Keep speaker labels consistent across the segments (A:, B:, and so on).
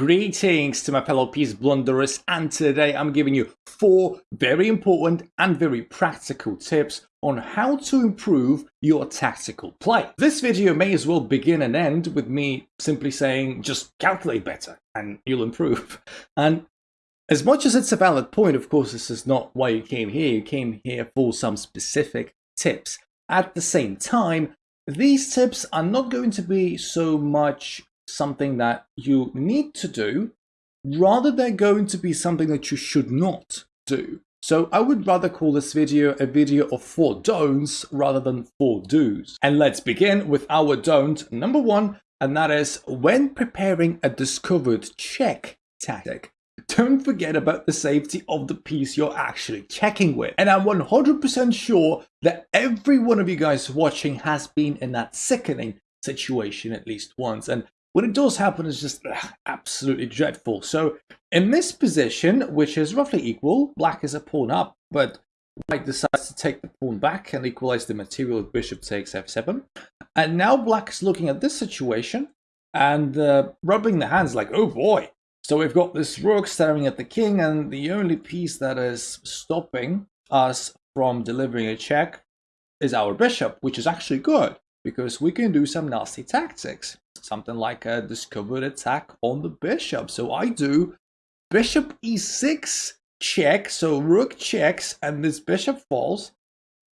A: Greetings to my fellow piece blunderers and today I'm giving you four very important and very practical tips on how to improve your tactical play. This video may as well begin and end with me simply saying just calculate better and you'll improve. And as much as it's a valid point, of course, this is not why you came here. You came here for some specific tips. At the same time, these tips are not going to be so much something that you need to do, rather they're going to be something that you should not do. So I would rather call this video a video of four don'ts rather than four do's. And let's begin with our don't number one, and that is when preparing a discovered check tactic. Don't forget about the safety of the piece you're actually checking with. And I'm 100% sure that every one of you guys watching has been in that sickening situation at least once. And when it does happen, it's just ugh, absolutely dreadful. So in this position, which is roughly equal, black is a pawn up, but white decides to take the pawn back and equalize the material. Bishop takes f7. And now black is looking at this situation and uh, rubbing the hands like, oh boy. So we've got this rook staring at the king, and the only piece that is stopping us from delivering a check is our bishop, which is actually good because we can do some nasty tactics something like a discovered attack on the bishop. So I do bishop e6 check, so rook checks and this bishop falls.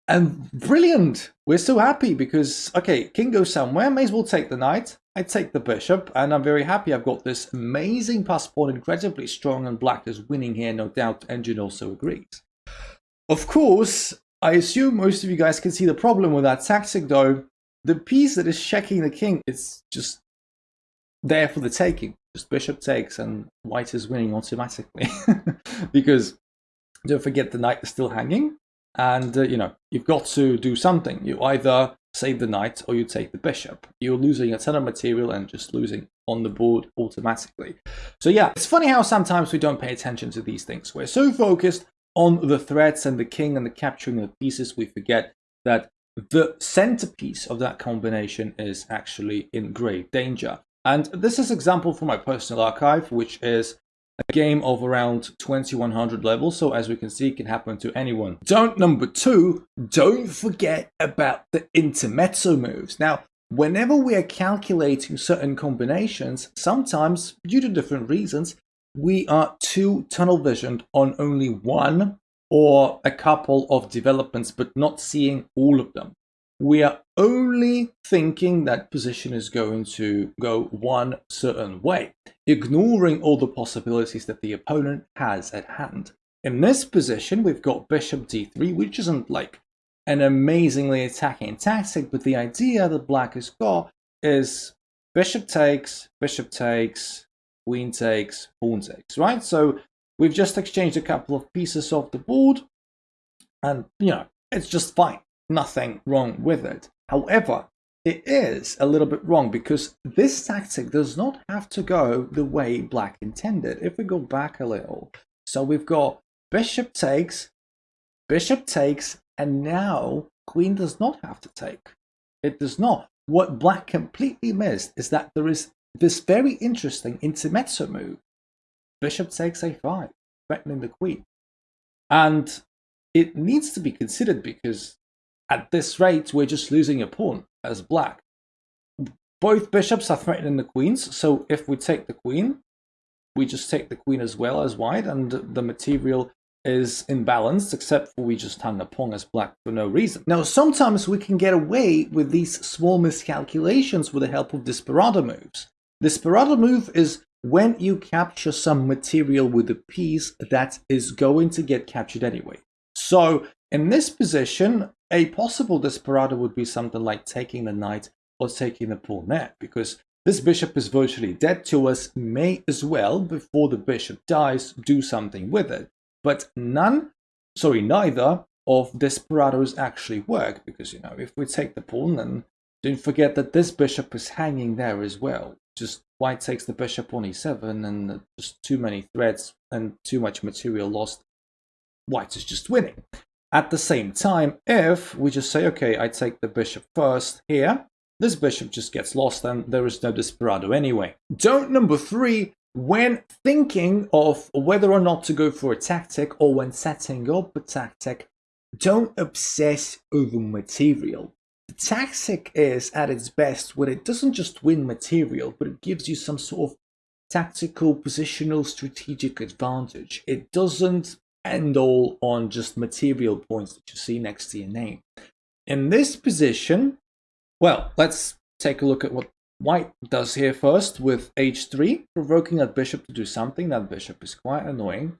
A: And brilliant! We're so happy because, okay, king goes somewhere, may as well take the knight. I take the bishop and I'm very happy I've got this amazing pass pawn, incredibly strong and black is winning here, no doubt Engine also agrees. Of course, I assume most of you guys can see the problem with that tactic though the piece that is checking the king is just there for the taking. Just bishop takes and white is winning automatically. because don't forget the knight is still hanging. And, uh, you know, you've got to do something. You either save the knight or you take the bishop. You're losing a ton of material and just losing on the board automatically. So yeah, it's funny how sometimes we don't pay attention to these things. We're so focused on the threats and the king and the capturing of the pieces, we forget that the centerpiece of that combination is actually in grave danger. And this is an example from my personal archive, which is a game of around 2100 levels. So as we can see, it can happen to anyone. Don't number two, don't forget about the intermezzo moves. Now, whenever we are calculating certain combinations, sometimes due to different reasons, we are too tunnel visioned on only one or a couple of developments, but not seeing all of them. We are only thinking that position is going to go one certain way, ignoring all the possibilities that the opponent has at hand. In this position, we've got bishop d3, which isn't like an amazingly attacking tactic, but the idea that black has got is bishop takes, bishop takes, queen takes, pawn takes, right? So We've just exchanged a couple of pieces off the board and, you know, it's just fine. Nothing wrong with it. However, it is a little bit wrong because this tactic does not have to go the way black intended. If we go back a little, so we've got bishop takes, bishop takes, and now queen does not have to take. It does not. What black completely missed is that there is this very interesting intermezzo move bishop takes a5, threatening the queen. And it needs to be considered because at this rate, we're just losing a pawn as black. Both bishops are threatening the queens, so if we take the queen, we just take the queen as well as white, and the material is imbalanced, except for we just hung a pawn as black for no reason. Now, sometimes we can get away with these small miscalculations with the help of Desperado moves. Desperado move is when you capture some material with a piece that is going to get captured anyway. So in this position, a possible desperado would be something like taking the knight or taking the pawn there, because this bishop is virtually dead to us, may as well, before the bishop dies, do something with it. But none, sorry, neither of desperados actually work, because, you know, if we take the pawn, then don't forget that this bishop is hanging there as well. Just white takes the bishop on e7 and just too many threads and too much material lost. White is just winning. At the same time, if we just say, okay, I take the bishop first here, this bishop just gets lost and there is no desperado anyway. Don't number three, when thinking of whether or not to go for a tactic or when setting up a tactic, don't obsess over material. Tactic is at its best when it doesn't just win material, but it gives you some sort of tactical, positional, strategic advantage. It doesn't end all on just material points that you see next to your name. In this position, well, let's take a look at what White does here first with h3, provoking that bishop to do something. That bishop is quite annoying.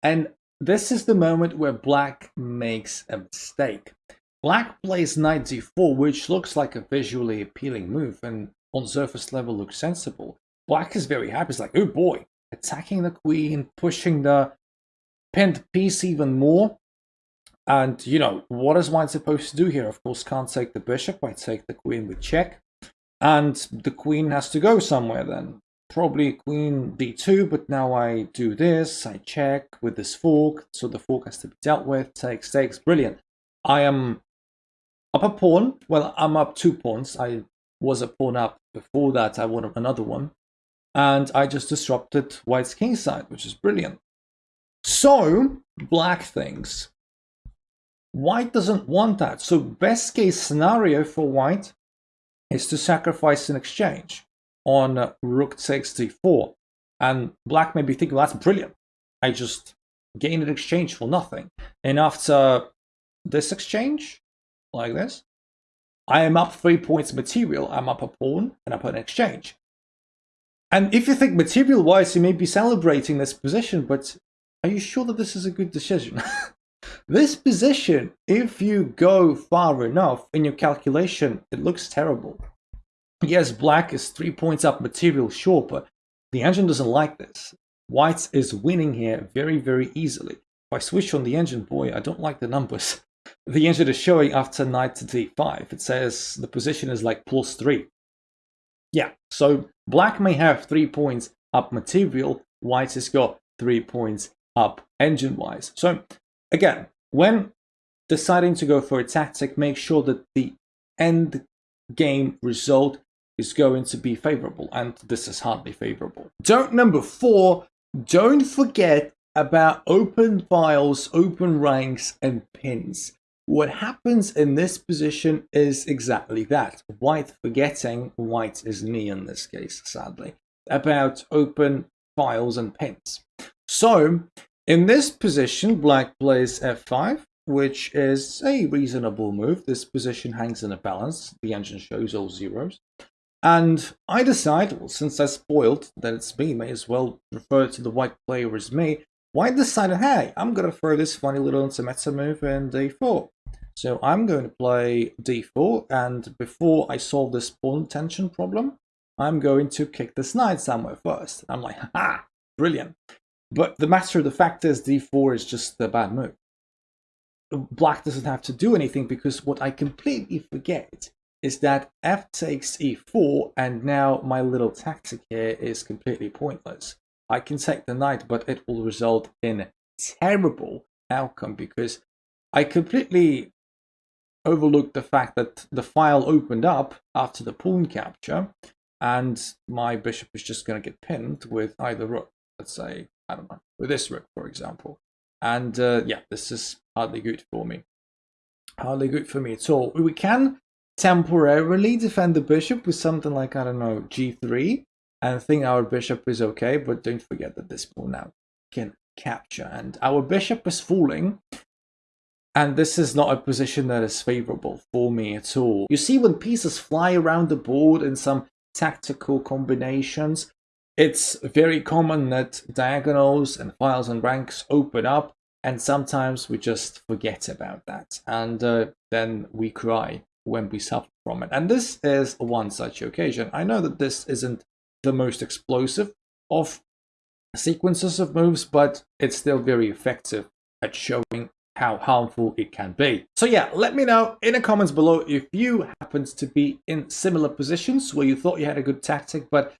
A: And this is the moment where black makes a mistake. Black plays knight d4, which looks like a visually appealing move and on surface level looks sensible. Black is very happy. It's like, oh boy, attacking the queen, pushing the pinned piece even more. And, you know, what is white supposed to do here? Of course, can't take the bishop. I take the queen with check. And the queen has to go somewhere then. Probably queen d2, but now I do this. I check with this fork. So the fork has to be dealt with. Takes, takes. Brilliant. I am up a pawn. Well, I'm up two pawns. I was a pawn up before that. I won another one. And I just disrupted white's king side, which is brilliant. So, black thinks, white doesn't want that. So best case scenario for white is to sacrifice an exchange on rook takes d4. And black may be thinking, well, that's brilliant. I just gained an exchange for nothing. And after this exchange, like this, I am up three points material. I'm up a pawn and up an exchange. And if you think material-wise, you may be celebrating this position, but are you sure that this is a good decision? this position, if you go far enough in your calculation, it looks terrible. Yes, black is three points up material, sure, but the engine doesn't like this. White is winning here very, very easily. If I switch on the engine, boy, I don't like the numbers. The engine is showing after knight to d5. It says the position is like plus three. Yeah, so black may have three points up material, white has got three points up engine-wise. So again, when deciding to go for a tactic, make sure that the end game result is going to be favorable, and this is hardly favorable. Don't number four, don't forget about open files, open ranks, and pins. What happens in this position is exactly that. White forgetting, white is me in this case, sadly, about open files and pins. So in this position, black plays f5, which is a reasonable move. This position hangs in a balance. The engine shows all zeros. And I decide, well, since I spoiled that it's me, may as well refer to the white player as me. White decided, hey, I'm going to throw this funny little intermezzo move in d4. So I'm going to play d4, and before I solve this pawn tension problem, I'm going to kick this knight somewhere first. I'm like, ha, brilliant. But the matter of the fact is d4 is just a bad move. Black doesn't have to do anything because what I completely forget is that f takes e4 and now my little tactic here is completely pointless. I can take the knight but it will result in terrible outcome because I completely overlooked the fact that the file opened up after the pawn capture and my bishop is just going to get pinned with either rook. Let's say I don't know, with this rook, for example. And uh, yeah, this is hardly good for me. Hardly good for me at all. We can temporarily defend the bishop with something like, I don't know, g3 and think our bishop is okay, but don't forget that this pawn now can capture. And our bishop is falling, and this is not a position that is favorable for me at all. You see, when pieces fly around the board in some tactical combinations, it's very common that diagonals and files and ranks open up and sometimes we just forget about that and uh, then we cry when we suffer from it. And this is one such occasion. I know that this isn't the most explosive of sequences of moves, but it's still very effective at showing how harmful it can be. So yeah, let me know in the comments below if you happened to be in similar positions where you thought you had a good tactic, but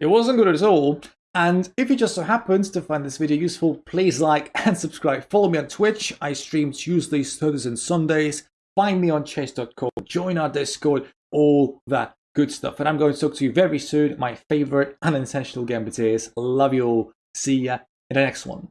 A: it wasn't good at all. And if you just so happens to find this video useful, please like and subscribe. Follow me on Twitch. I stream Tuesdays, Thursdays, and Sundays. Find me on chess.com. Join our Discord. All that Good stuff. And I'm going to talk to you very soon. My favorite unintentional gambiters. Love you all. See ya in the next one.